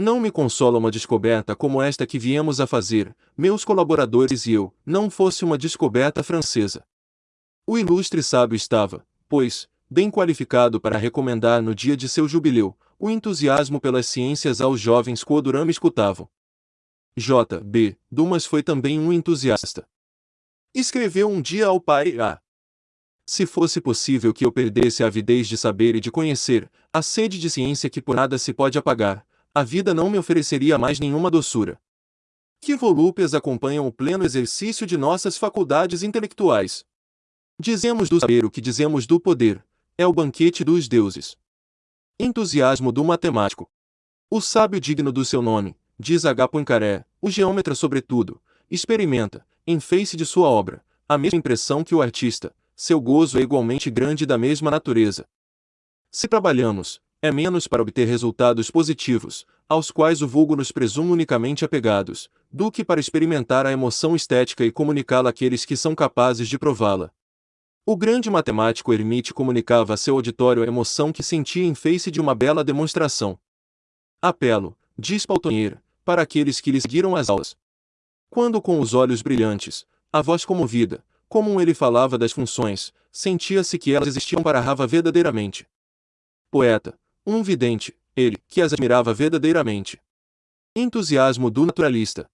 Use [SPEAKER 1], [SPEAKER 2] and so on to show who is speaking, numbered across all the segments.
[SPEAKER 1] Não me consola uma descoberta como esta que viemos a fazer, meus colaboradores e eu, não fosse uma descoberta francesa. O ilustre sábio estava, pois, bem qualificado para recomendar no dia de seu jubileu, o entusiasmo pelas ciências aos jovens que o Durama escutavam. J. B. Dumas foi também um entusiasta. Escreveu um dia ao pai A. Se fosse possível que eu perdesse a avidez de saber e de conhecer, a sede de ciência que por nada se pode apagar, a vida não me ofereceria mais nenhuma doçura. Que volúpias acompanham o pleno exercício de nossas faculdades intelectuais. Dizemos do saber o que dizemos do poder, é o banquete dos deuses. Entusiasmo do matemático. O sábio digno do seu nome, diz H. Poincaré, o geômetra sobretudo, experimenta, em face de sua obra, a mesma impressão que o artista, seu gozo é igualmente grande da mesma natureza. Se trabalhamos, é menos para obter resultados positivos, aos quais o vulgo nos presume unicamente apegados, do que para experimentar a emoção estética e comunicá-la àqueles que são capazes de prová-la. O grande matemático Hermite comunicava a seu auditório a emoção que sentia em face de uma bela demonstração. Apelo, diz Paltonnier, para aqueles que lhe seguiram as aulas. Quando com os olhos brilhantes, a voz comovida, como ele falava das funções, sentia-se que elas existiam para Rava verdadeiramente. Poeta, um vidente, ele, que as admirava verdadeiramente. Entusiasmo do naturalista.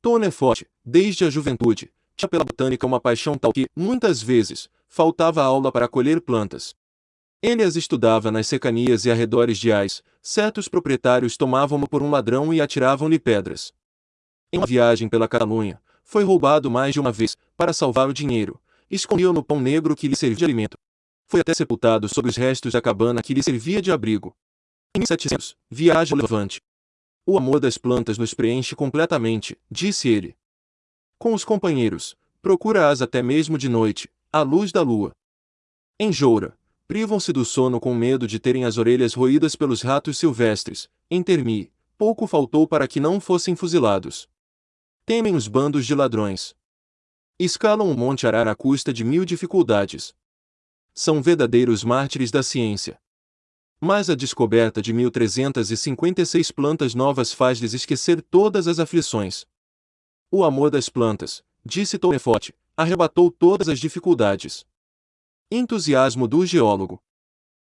[SPEAKER 1] Tonneforte, desde a juventude, tinha pela botânica uma paixão tal que, muitas vezes, faltava aula para colher plantas. Ele as estudava nas secanias e arredores de Ais, certos proprietários tomavam-no por um ladrão e atiravam-lhe pedras. Em uma viagem pela Catalunha, foi roubado mais de uma vez, para salvar o dinheiro, escondiam no pão negro que lhe servia de alimento. Foi até sepultado sob os restos da cabana que lhe servia de abrigo. Em 1700, viaja ao Levante. O amor das plantas nos preenche completamente, disse ele. Com os companheiros, procura-as até mesmo de noite, à luz da lua. Em Joura, privam-se do sono com medo de terem as orelhas roídas pelos ratos silvestres. Em Termi, pouco faltou para que não fossem fuzilados. Temem os bandos de ladrões. Escalam o Monte Arar à custa de mil dificuldades. São verdadeiros mártires da ciência. Mas a descoberta de 1356 plantas novas faz-lhes esquecer todas as aflições. O amor das plantas, disse Tonefote, arrebatou todas as dificuldades. Entusiasmo do geólogo.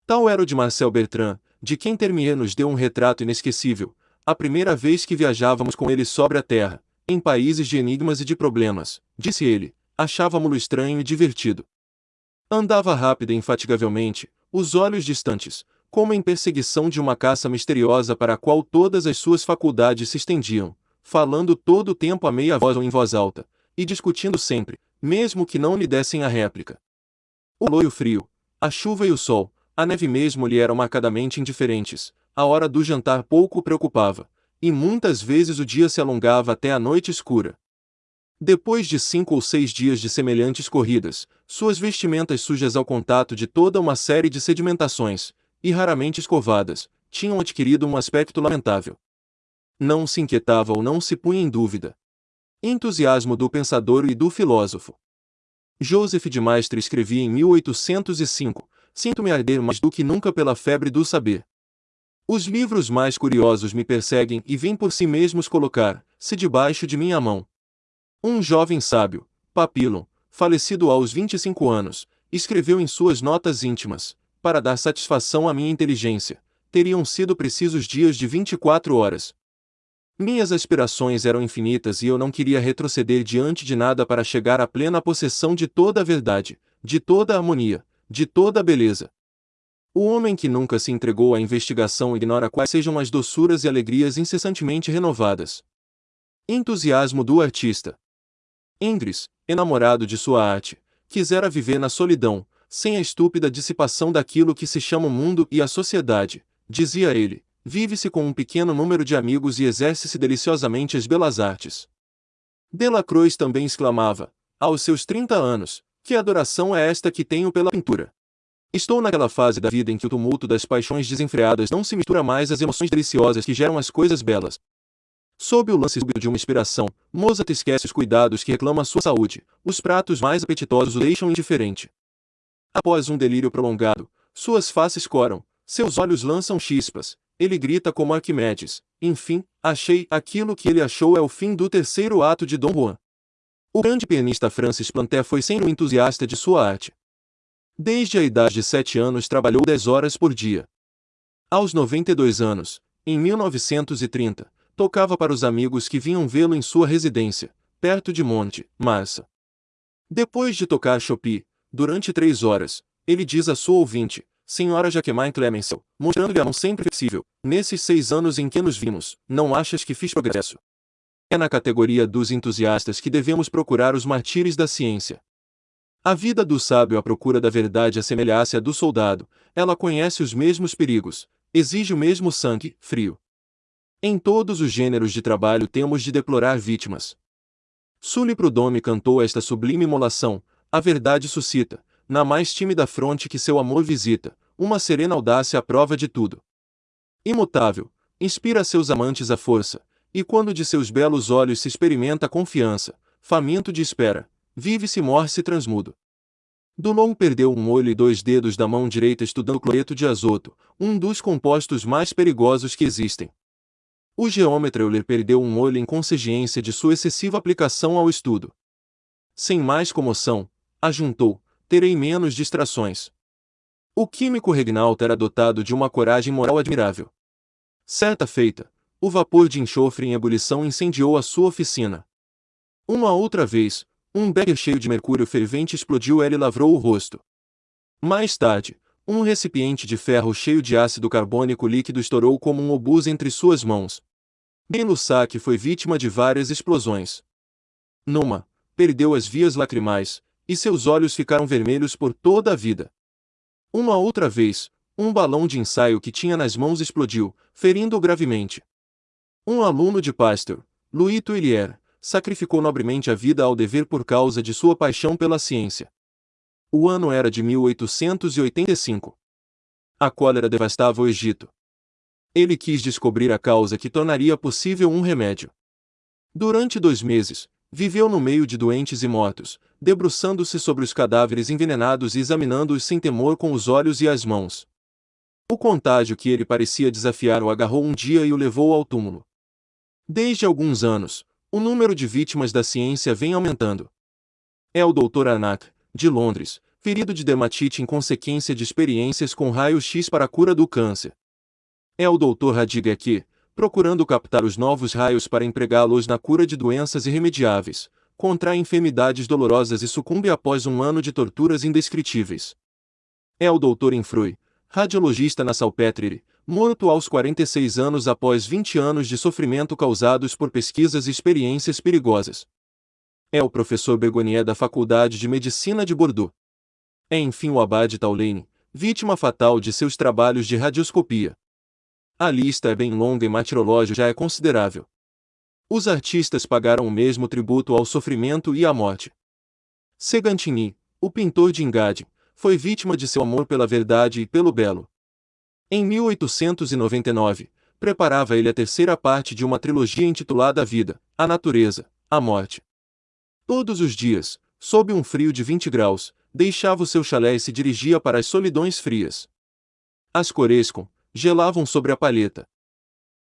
[SPEAKER 1] Tal era o de Marcel Bertrand, de quem Termier nos deu um retrato inesquecível, a primeira vez que viajávamos com ele sobre a Terra, em países de enigmas e de problemas, disse ele, achávamo-lo estranho e divertido. Andava rápida e infatigavelmente, os olhos distantes, como em perseguição de uma caça misteriosa para a qual todas as suas faculdades se estendiam, falando todo o tempo a meia voz ou em voz alta, e discutindo sempre, mesmo que não lhe dessem a réplica. O loio frio, a chuva e o sol, a neve mesmo lhe eram marcadamente indiferentes, a hora do jantar pouco o preocupava, e muitas vezes o dia se alongava até a noite escura. Depois de cinco ou seis dias de semelhantes corridas, suas vestimentas sujas ao contato de toda uma série de sedimentações, e raramente escovadas, tinham adquirido um aspecto lamentável não se inquietava ou não se punha em dúvida. Entusiasmo do pensador e do filósofo. Joseph de Maistre escrevia em 1805: Sinto-me arder mais do que nunca pela febre do saber. Os livros mais curiosos me perseguem e vêm por si mesmos colocar-se debaixo de minha mão. Um jovem sábio, Papillon, falecido aos 25 anos, escreveu em suas notas íntimas: Para dar satisfação à minha inteligência, teriam sido precisos dias de 24 horas. Minhas aspirações eram infinitas e eu não queria retroceder diante de nada para chegar à plena possessão de toda a verdade, de toda a harmonia, de toda a beleza. O homem que nunca se entregou à investigação ignora quais sejam as doçuras e alegrias incessantemente renovadas. Entusiasmo do artista. Ingres, enamorado de sua arte, quisera viver na solidão, sem a estúpida dissipação daquilo que se chama o mundo e a sociedade, dizia ele, Vive-se com um pequeno número de amigos e exerce-se deliciosamente as belas artes. Delacroix também exclamava, aos seus 30 anos, que adoração é esta que tenho pela pintura. Estou naquela fase da vida em que o tumulto das paixões desenfreadas não se mistura mais às emoções deliciosas que geram as coisas belas. Sob o lance de uma inspiração, Mozart esquece os cuidados que reclama sua saúde, os pratos mais apetitosos o deixam indiferente. Após um delírio prolongado, suas faces coram, seus olhos lançam chispas, ele grita como Arquimedes. Enfim, achei, aquilo que ele achou é o fim do terceiro ato de Dom Juan. O grande pianista Francis Planté foi sempre um entusiasta de sua arte. Desde a idade de sete anos trabalhou dez horas por dia. Aos 92 anos, em 1930, tocava para os amigos que vinham vê-lo em sua residência, perto de Monte, Marsa. Depois de tocar Chopin, durante três horas, ele diz a sua ouvinte, Senhora Jaquemin Clemencel, mostrando-lhe a mão sempre flexível, nesses seis anos em que nos vimos, não achas que fiz progresso? É na categoria dos entusiastas que devemos procurar os martírios da ciência. A vida do sábio à procura da verdade assemelha-se à do soldado, ela conhece os mesmos perigos, exige o mesmo sangue, frio. Em todos os gêneros de trabalho temos de deplorar vítimas. Sully Prudhomme cantou esta sublime imolação, a verdade suscita, na mais tímida fronte que seu amor visita, uma serena audácia à prova de tudo. Imutável, inspira seus amantes a força, e quando de seus belos olhos se experimenta a confiança, faminto de espera, vive-se morre-se transmudo. Dulon perdeu um olho e dois dedos da mão direita estudando cloreto de azoto, um dos compostos mais perigosos que existem. O geômetra Euler perdeu um olho em consequência de sua excessiva aplicação ao estudo. Sem mais comoção, ajuntou, terei menos distrações. O químico Regnalt era dotado de uma coragem moral admirável. Certa feita, o vapor de enxofre em ebulição incendiou a sua oficina. Uma outra vez, um becker cheio de mercúrio fervente explodiu e lavrou o rosto. Mais tarde, um recipiente de ferro cheio de ácido carbônico líquido estourou como um obus entre suas mãos. Ben Lussac foi vítima de várias explosões. Numa, perdeu as vias lacrimais, e seus olhos ficaram vermelhos por toda a vida. Uma outra vez, um balão de ensaio que tinha nas mãos explodiu, ferindo-o gravemente. Um aluno de Pasteur, Louis Tuillier, sacrificou nobremente a vida ao dever por causa de sua paixão pela ciência. O ano era de 1885. A cólera devastava o Egito. Ele quis descobrir a causa que tornaria possível um remédio. Durante dois meses, viveu no meio de doentes e mortos, debruçando-se sobre os cadáveres envenenados e examinando-os sem temor com os olhos e as mãos. O contágio que ele parecia desafiar o agarrou um dia e o levou ao túmulo. Desde alguns anos, o número de vítimas da ciência vem aumentando. É o Dr. Arnott, de Londres, ferido de dermatite em consequência de experiências com raio-x para a cura do câncer. É o Dr. Hadiga aqui, procurando captar os novos raios para empregá-los na cura de doenças irremediáveis, contrai enfermidades dolorosas e sucumbe após um ano de torturas indescritíveis. É o Dr. Infrui, radiologista na Salpêtriere, morto aos 46 anos após 20 anos de sofrimento causados por pesquisas e experiências perigosas. É o professor Bergonier da Faculdade de Medicina de Bordeaux. É enfim o Abade Taulane, vítima fatal de seus trabalhos de radioscopia. A lista é bem longa e martirológio já é considerável. Os artistas pagaram o mesmo tributo ao sofrimento e à morte. Segantini, o pintor de Engade, foi vítima de seu amor pela verdade e pelo belo. Em 1899, preparava ele a terceira parte de uma trilogia intitulada A Vida, a Natureza, a Morte. Todos os dias, sob um frio de 20 graus, deixava o seu chalé e se dirigia para as solidões frias. As Corescon gelavam sobre a palheta.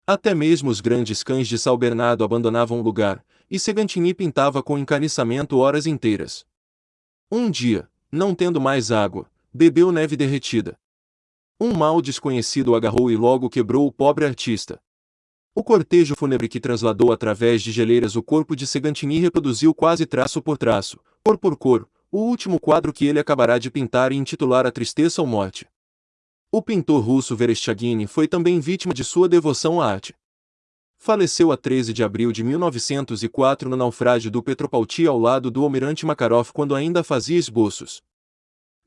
[SPEAKER 1] Até mesmo os grandes cães de São Bernardo abandonavam o lugar, e Segantini pintava com encarniçamento horas inteiras. Um dia, não tendo mais água, bebeu neve derretida. Um mal desconhecido o agarrou e logo quebrou o pobre artista. O cortejo fúnebre que transladou através de geleiras o corpo de Segantini reproduziu quase traço por traço, cor por cor, o último quadro que ele acabará de pintar e intitular A Tristeza ou Morte. O pintor russo Vereshchagin foi também vítima de sua devoção à arte. Faleceu a 13 de abril de 1904 no naufrágio do Petropauti ao lado do almirante Makarov quando ainda fazia esboços.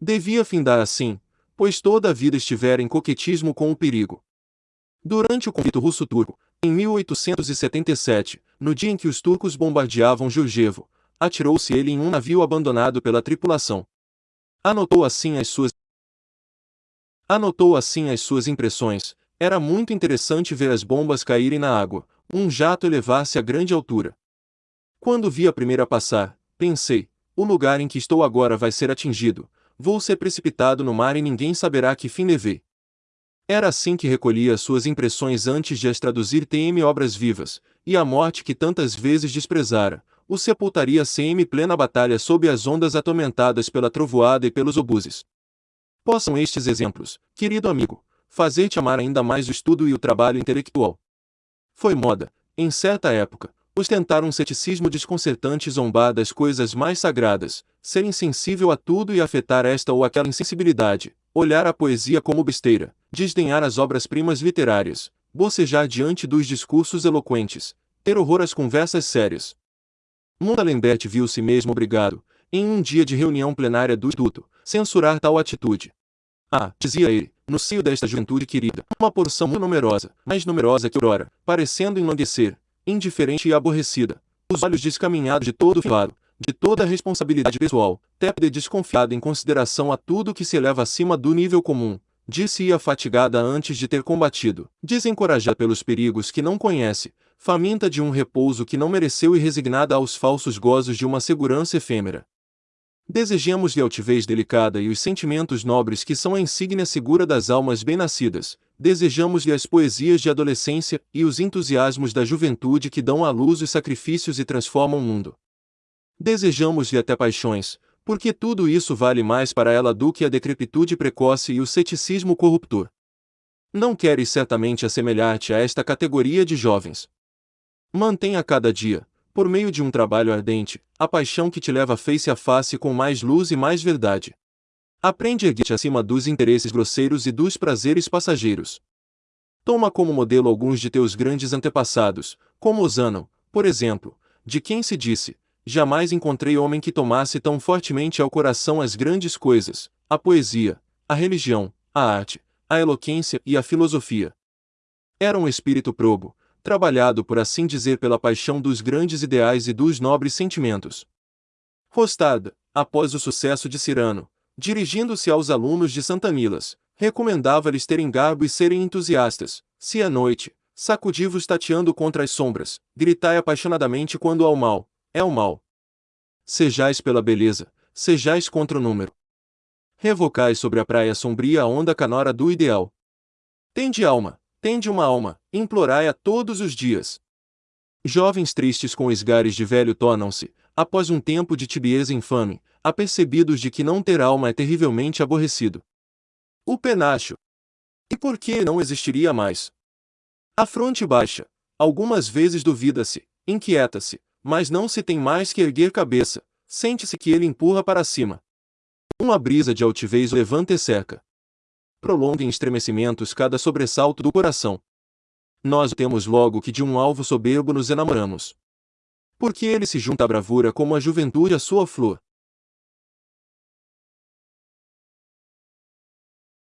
[SPEAKER 1] Devia findar assim, pois toda a vida estivera em coquetismo com o perigo. Durante o conflito russo-turco, em 1877, no dia em que os turcos bombardeavam Jurjevo, atirou-se ele em um navio abandonado pela tripulação. Anotou assim as suas Anotou assim as suas impressões. Era muito interessante ver as bombas caírem na água, um jato elevar-se a grande altura. Quando vi a primeira passar, pensei: o lugar em que estou agora vai ser atingido, vou ser precipitado no mar e ninguém saberá que fim levei. Era assim que recolhia suas impressões antes de as traduzir TM obras vivas, e a morte que tantas vezes desprezara, o sepultaria CM plena batalha sob as ondas atormentadas pela trovoada e pelos obuses. Possam estes exemplos, querido amigo, fazer-te amar ainda mais o estudo e o trabalho intelectual. Foi moda, em certa época, ostentar um ceticismo desconcertante e zombar das coisas mais sagradas, ser insensível a tudo e afetar esta ou aquela insensibilidade, olhar a poesia como besteira, desdenhar as obras-primas literárias, bocejar diante dos discursos eloquentes, ter horror às conversas sérias. Montalembert viu-se mesmo obrigado, em um dia de reunião plenária do Instituto, censurar tal atitude. Ah, dizia ele, no seio desta juventude querida, uma porção muito numerosa, mais numerosa que aurora, parecendo enlanguecer, indiferente e aborrecida, os olhos descaminhados de todo o fado, de toda a responsabilidade pessoal, tépida e desconfiada em consideração a tudo que se eleva acima do nível comum, disse-ia fatigada antes de ter combatido, desencorajada pelos perigos que não conhece, faminta de um repouso que não mereceu e resignada aos falsos gozos de uma segurança efêmera. Desejemos-lhe a altivez delicada e os sentimentos nobres que são a insígnia segura das almas bem-nascidas. Desejamos-lhe as poesias de adolescência e os entusiasmos da juventude que dão à luz os sacrifícios e transformam o mundo. Desejamos-lhe até paixões, porque tudo isso vale mais para ela do que a decrepitude precoce e o ceticismo corruptor. Não queres certamente assemelhar-te a esta categoria de jovens. Mantenha cada dia, por meio de um trabalho ardente, a paixão que te leva face a face com mais luz e mais verdade. Aprende a erguer-te acima dos interesses grosseiros e dos prazeres passageiros. Toma como modelo alguns de teus grandes antepassados, como Osano, por exemplo, de quem se disse: Jamais encontrei homem que tomasse tão fortemente ao coração as grandes coisas, a poesia, a religião, a arte, a eloquência e a filosofia. Era um espírito probo, trabalhado por assim dizer pela paixão dos grandes ideais e dos nobres sentimentos. Rostada, após o sucesso de Cirano, dirigindo-se aos alunos de Santa Milas, recomendava-lhes terem garbo e serem entusiastas, se à noite, sacudivos tateando contra as sombras, gritai apaixonadamente quando ao mal, é o mal. Sejais pela beleza, sejais contra o número. Revocai sobre a praia sombria a onda canora do ideal. Tende alma, Tende uma alma, implorai-a todos os dias. Jovens tristes com esgares de velho tornam-se, após um tempo de tibieza infame, apercebidos de que não ter alma é terrivelmente aborrecido. O penacho. E por que não existiria mais? A fronte baixa. Algumas vezes duvida-se, inquieta-se, mas não se tem mais que erguer cabeça, sente-se que ele empurra para cima. Uma brisa de altivez levanta e cerca prolonga em estremecimentos cada sobressalto do coração. Nós temos logo que de um alvo soberbo nos enamoramos. Porque ele se junta à bravura como a juventude à sua flor.